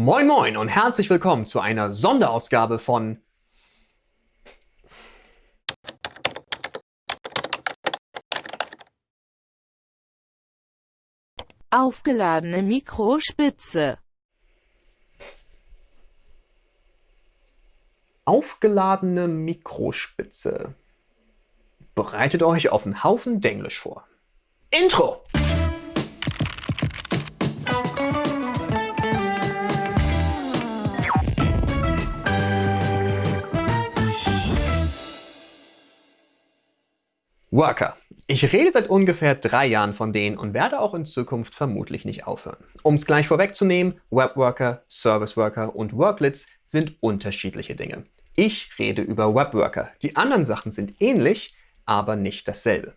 Moin Moin und herzlich willkommen zu einer Sonderausgabe von Aufgeladene Mikrospitze. Aufgeladene Mikrospitze. Bereitet euch auf einen Haufen Denglisch vor. Intro! Worker. Ich rede seit ungefähr drei Jahren von denen und werde auch in Zukunft vermutlich nicht aufhören. Um es gleich vorwegzunehmen, Webworker, Service Worker und Worklets sind unterschiedliche Dinge. Ich rede über Webworker. Die anderen Sachen sind ähnlich, aber nicht dasselbe.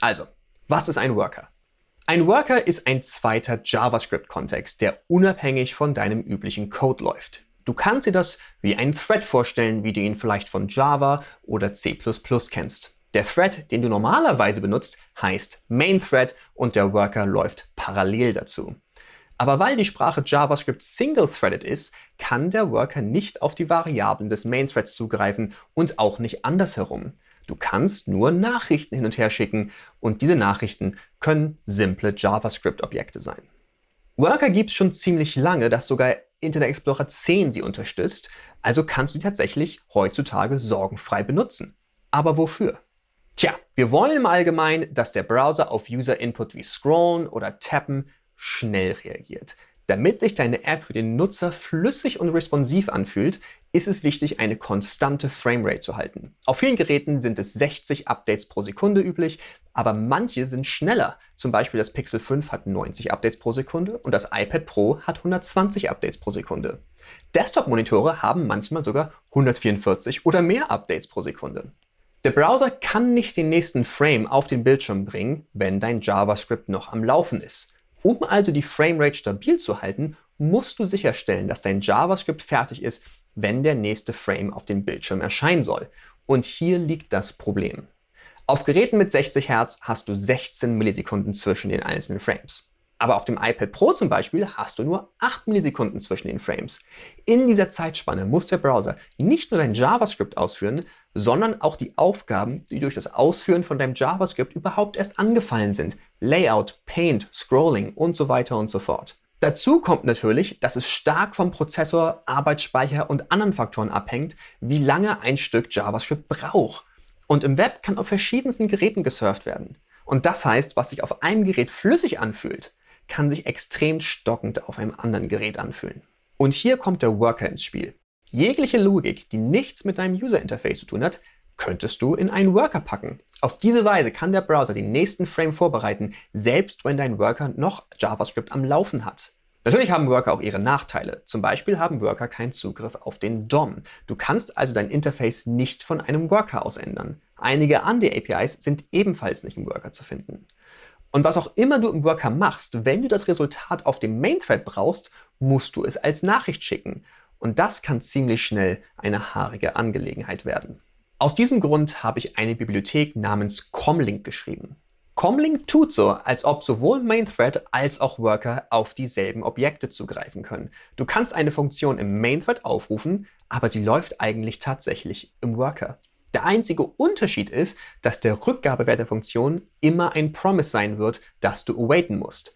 Also, was ist ein Worker? Ein Worker ist ein zweiter JavaScript-Kontext, der unabhängig von deinem üblichen Code läuft. Du kannst dir das wie einen Thread vorstellen, wie du ihn vielleicht von Java oder C++ kennst. Der Thread, den du normalerweise benutzt, heißt Main Thread und der Worker läuft parallel dazu. Aber weil die Sprache JavaScript single-threaded ist, kann der Worker nicht auf die Variablen des Main Threads zugreifen und auch nicht andersherum. Du kannst nur Nachrichten hin und her schicken und diese Nachrichten können simple JavaScript-Objekte sein. Worker gibt es schon ziemlich lange, dass sogar Internet Explorer 10 sie unterstützt, also kannst du die tatsächlich heutzutage sorgenfrei benutzen. Aber wofür? Tja, wir wollen im Allgemeinen, dass der Browser auf User-Input wie Scrollen oder Tappen schnell reagiert. Damit sich deine App für den Nutzer flüssig und responsiv anfühlt, ist es wichtig, eine konstante Framerate zu halten. Auf vielen Geräten sind es 60 Updates pro Sekunde üblich, aber manche sind schneller. Zum Beispiel das Pixel 5 hat 90 Updates pro Sekunde und das iPad Pro hat 120 Updates pro Sekunde. Desktop-Monitore haben manchmal sogar 144 oder mehr Updates pro Sekunde. Der Browser kann nicht den nächsten Frame auf den Bildschirm bringen, wenn dein JavaScript noch am Laufen ist. Um also die Framerate stabil zu halten, musst du sicherstellen, dass dein JavaScript fertig ist, wenn der nächste Frame auf dem Bildschirm erscheinen soll. Und hier liegt das Problem. Auf Geräten mit 60 Hertz hast du 16 Millisekunden zwischen den einzelnen Frames. Aber auf dem iPad Pro zum Beispiel hast du nur 8 Millisekunden zwischen den Frames. In dieser Zeitspanne muss der Browser nicht nur dein JavaScript ausführen, sondern auch die Aufgaben, die durch das Ausführen von deinem JavaScript überhaupt erst angefallen sind. Layout, Paint, Scrolling und so weiter und so fort. Dazu kommt natürlich, dass es stark vom Prozessor, Arbeitsspeicher und anderen Faktoren abhängt, wie lange ein Stück JavaScript braucht. Und im Web kann auf verschiedensten Geräten gesurft werden. Und das heißt, was sich auf einem Gerät flüssig anfühlt, kann sich extrem stockend auf einem anderen Gerät anfühlen. Und hier kommt der Worker ins Spiel. Jegliche Logik, die nichts mit deinem User Interface zu tun hat, könntest du in einen Worker packen. Auf diese Weise kann der Browser den nächsten Frame vorbereiten, selbst wenn dein Worker noch JavaScript am Laufen hat. Natürlich haben Worker auch ihre Nachteile. Zum Beispiel haben Worker keinen Zugriff auf den DOM. Du kannst also dein Interface nicht von einem Worker aus ändern. Einige andere APIs sind ebenfalls nicht im Worker zu finden. Und was auch immer du im Worker machst, wenn du das Resultat auf dem Main Thread brauchst, musst du es als Nachricht schicken. Und das kann ziemlich schnell eine haarige Angelegenheit werden. Aus diesem Grund habe ich eine Bibliothek namens Comlink geschrieben. Comlink tut so, als ob sowohl Main Thread als auch Worker auf dieselben Objekte zugreifen können. Du kannst eine Funktion im Main Thread aufrufen, aber sie läuft eigentlich tatsächlich im Worker. Der einzige Unterschied ist, dass der Rückgabewert der Funktion immer ein Promise sein wird, das du awaiten musst.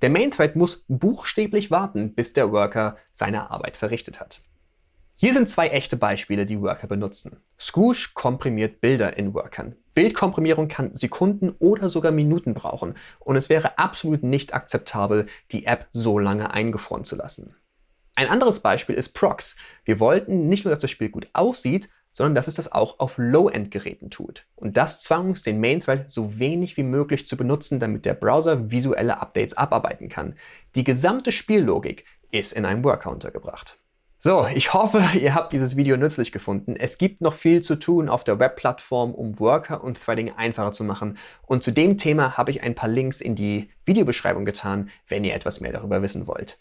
Der Main Thread muss buchstäblich warten, bis der Worker seine Arbeit verrichtet hat. Hier sind zwei echte Beispiele, die Worker benutzen. Scoosh komprimiert Bilder in Workern. Bildkomprimierung kann Sekunden oder sogar Minuten brauchen und es wäre absolut nicht akzeptabel, die App so lange eingefroren zu lassen. Ein anderes Beispiel ist Prox. Wir wollten nicht nur, dass das Spiel gut aussieht, sondern dass es das auch auf Low-End-Geräten tut. Und das zwang uns, den Main-Thread so wenig wie möglich zu benutzen, damit der Browser visuelle Updates abarbeiten kann. Die gesamte Spiellogik ist in einem Worker untergebracht. So, ich hoffe, ihr habt dieses Video nützlich gefunden. Es gibt noch viel zu tun auf der Webplattform, um Worker und Threading einfacher zu machen. Und zu dem Thema habe ich ein paar Links in die Videobeschreibung getan, wenn ihr etwas mehr darüber wissen wollt.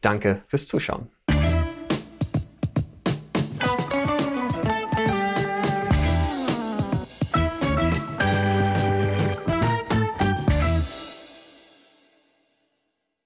Danke fürs Zuschauen.